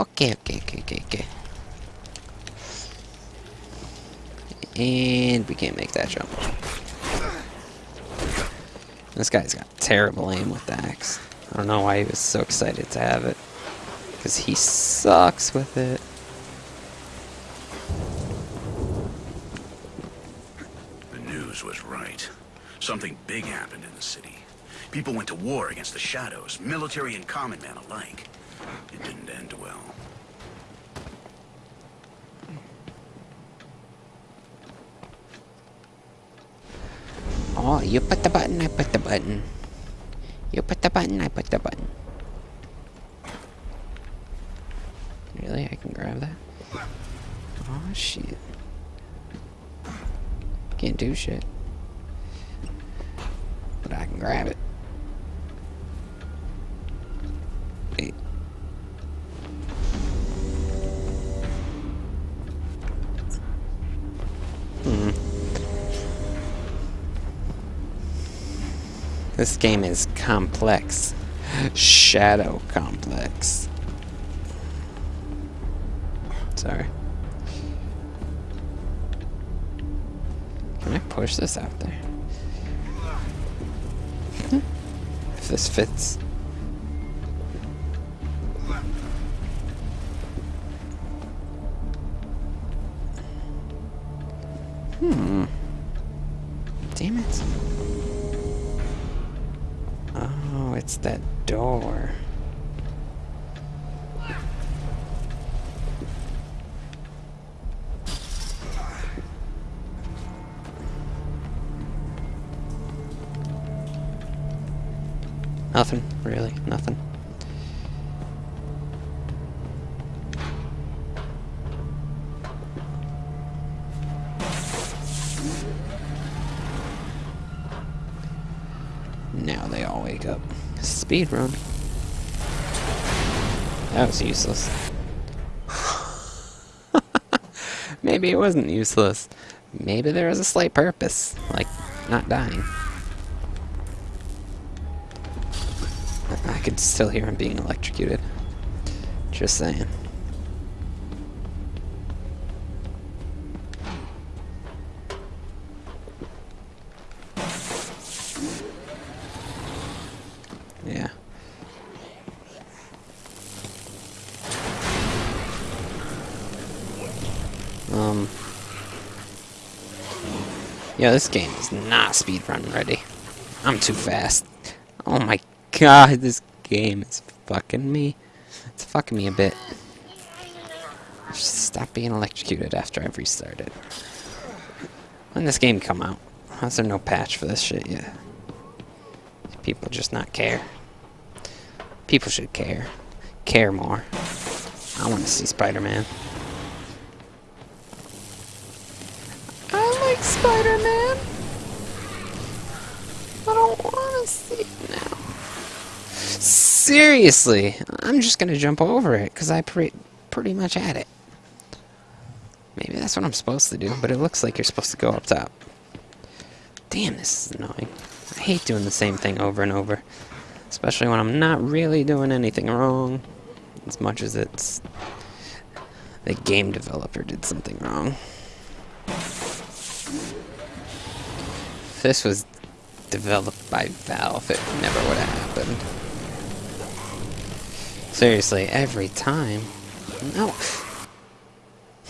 Okay, okay, okay, okay, okay. And we can't make that jump. This guy's got terrible aim with the axe. I don't know why he was so excited to have it. Because he sucks with it. The news was right. Something big happened in the city. People went to war against the Shadows, military and common man alike. It didn't end well. Oh, you put the button, I put the button. You put the button, I put the button. Really? I can grab that? Oh, shit. Can't do shit. But I can grab it. This game is complex. Shadow complex. Sorry. Can I push this out there? if this fits. Hmm. Damn it. It's that door. Nothing, really, nothing. Now they all wake up. Speed run. That was useless. Maybe it wasn't useless. Maybe there was a slight purpose, like not dying. I could still hear him being electrocuted. Just saying. Yeah. Um. Yeah, this game is not speedrun ready. I'm too fast. Oh my god, this game is fucking me. It's fucking me a bit. Stop being electrocuted after I've restarted. When this game come out? How's there no patch for this shit yet? People just not care. People should care. Care more. I want to see Spider-Man. I like Spider-Man. I don't want to see it now. Seriously, I'm just gonna jump over it because I pre pretty much had it. Maybe that's what I'm supposed to do, but it looks like you're supposed to go up top. Damn, this is annoying. I hate doing the same thing over and over. Especially when I'm not really doing anything wrong. As much as it's... The game developer did something wrong. If this was developed by Valve, it never would have happened. Seriously, every time. No.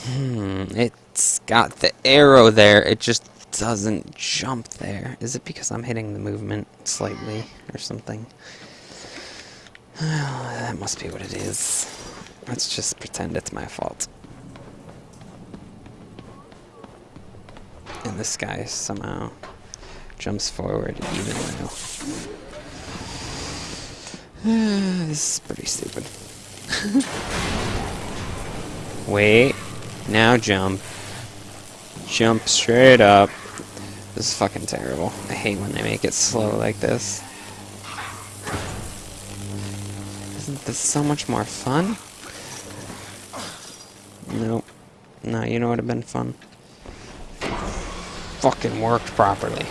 Hmm, it's got the arrow there. It just doesn't jump there. Is it because I'm hitting the movement slightly or something? that must be what it is. Let's just pretend it's my fault. And this guy somehow jumps forward even though... this is pretty stupid. Wait. Now jump. Jump straight up. This is fucking terrible. I hate when they make it slow like this. Isn't this so much more fun? Nope. No, you know what would have been fun? Fucking worked properly.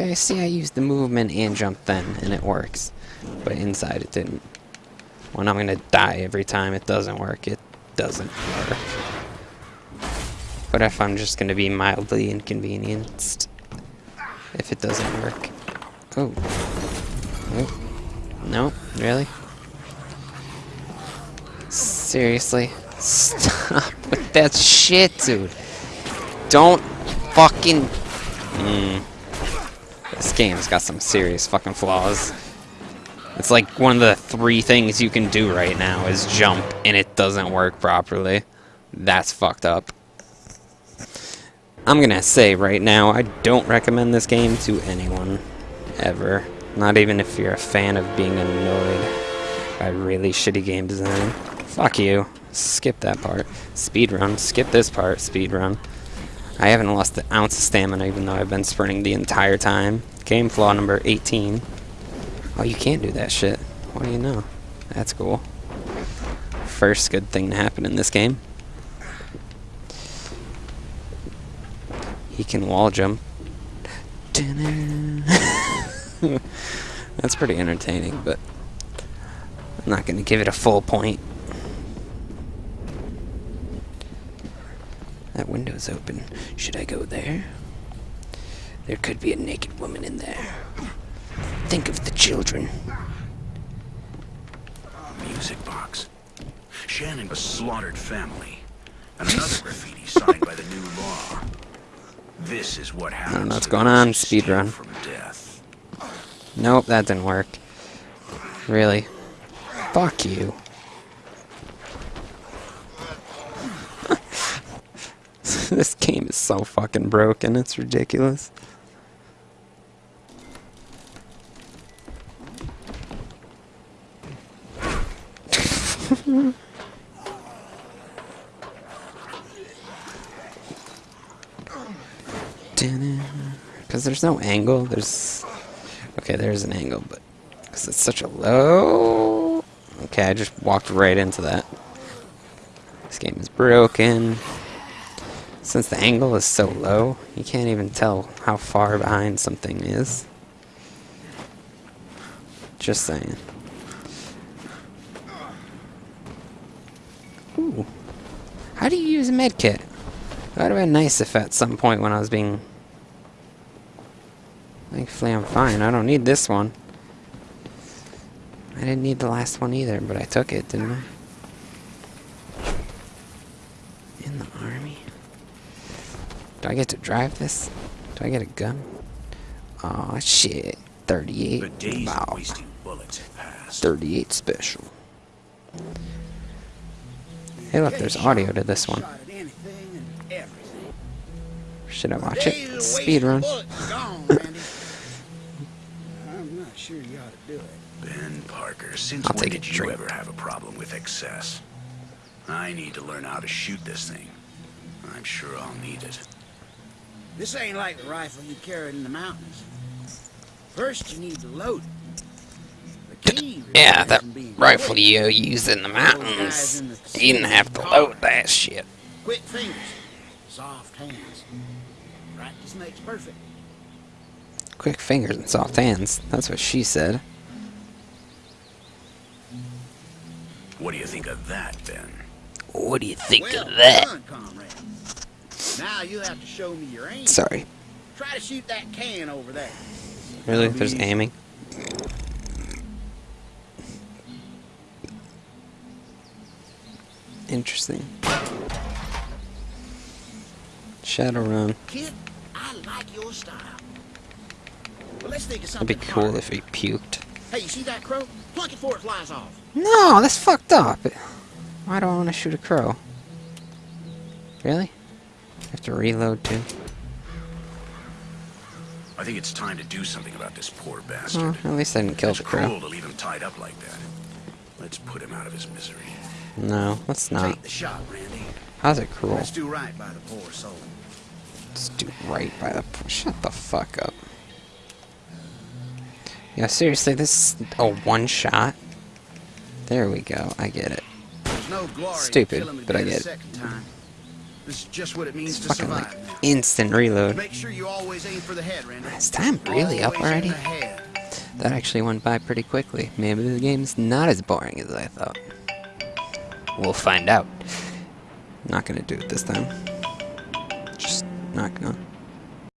Okay, see I used the movement and jump then, and it works. But inside it didn't. When I'm gonna die every time it doesn't work, it doesn't work. But if I'm just gonna be mildly inconvenienced, if it doesn't work. Oh. Oh. No, really? Seriously? Stop with that shit, dude. Don't fucking... Mm. This game's got some serious fucking flaws. It's like one of the three things you can do right now is jump, and it doesn't work properly. That's fucked up. I'm gonna say right now, I don't recommend this game to anyone. Ever. Not even if you're a fan of being annoyed by really shitty game design. Fuck you. Skip that part. Speedrun. Skip this part. Speedrun. I haven't lost an ounce of stamina even though I've been sprinting the entire time. Game flaw number 18. Oh, you can't do that shit. What do you know? That's cool. First good thing to happen in this game. He can wall jump. That's pretty entertaining, but I'm not going to give it a full point. That window's open. Should I go there? There could be a naked woman in there. Think of the children. Music box. Shannon was slaughtered family. And another graffiti signed by the new law. This is what happens. I don't know what's going on. Speedrun. From death. Nope, that didn't work. Really? Fuck you. this game is so fucking broken, it's ridiculous. Because there's no angle, there's... Okay, there's an angle, but... Because it's such a low... Okay, I just walked right into that. This game is broken. Since the angle is so low, you can't even tell how far behind something is. Just saying. Ooh. How do you use a medkit? That would have been nice if at some point when I was being... Thankfully I'm fine. I don't need this one. I didn't need the last one either, but I took it, didn't I? In the army? Do I get to drive this? Do I get a gun? Aw, shit. 38. The days Wow. wasting bullets have passed. 38 special. Hey, look, there's audio to this one. Shot at anything and everything. Should I watch it? Days Speed run. bullets are gone, Randy. I'm not sure you ought to do it. Ben Parker, since I'll when take a did you drink. ever have a problem with excess? I need to learn how to shoot this thing. I'm sure I'll need it. This ain't like the rifle you carried in the mountains. First, you need to load it. The key Yeah, that rifle quick. you used in the mountains. You didn't have to load that shit. Quick fingers, soft hands. Practice makes perfect. Quick fingers and soft hands. That's what she said. What do you think of that, Ben? What do you think well of that? done, comrade. Now you have to show me your aim. Sorry. Try to shoot that can over there. Really? There's aiming? Interesting. Shadowrun. Kid, I like your style. Well, let's think of something. It'd be cool harder. if he puked. Hey, you see that crow? Pluck it before it flies off. No, that's fucked up. Why do I want to shoot a crow? Really? Have to reload too. I think it's time to do something about this poor bastard. at least I didn't kill it's the crow. cruel to leave him tied up like that. Let's put him out of his misery. No, let's not. Take the shot, Randy. How's it cruel? Let's do right by the poor soul. Let's do right by the. Shut the fuck up. Yeah, seriously, this is a one shot. There we go. I get it. No glory Stupid, but I get it. This is just what it means It's to fucking survive like instant reload. Make sure you always aim for the head, Randy. Is time really up Always in already? That actually went by pretty quickly. Maybe the game's not as boring as I thought. We'll find out. Not gonna do it this time. Just not gonna.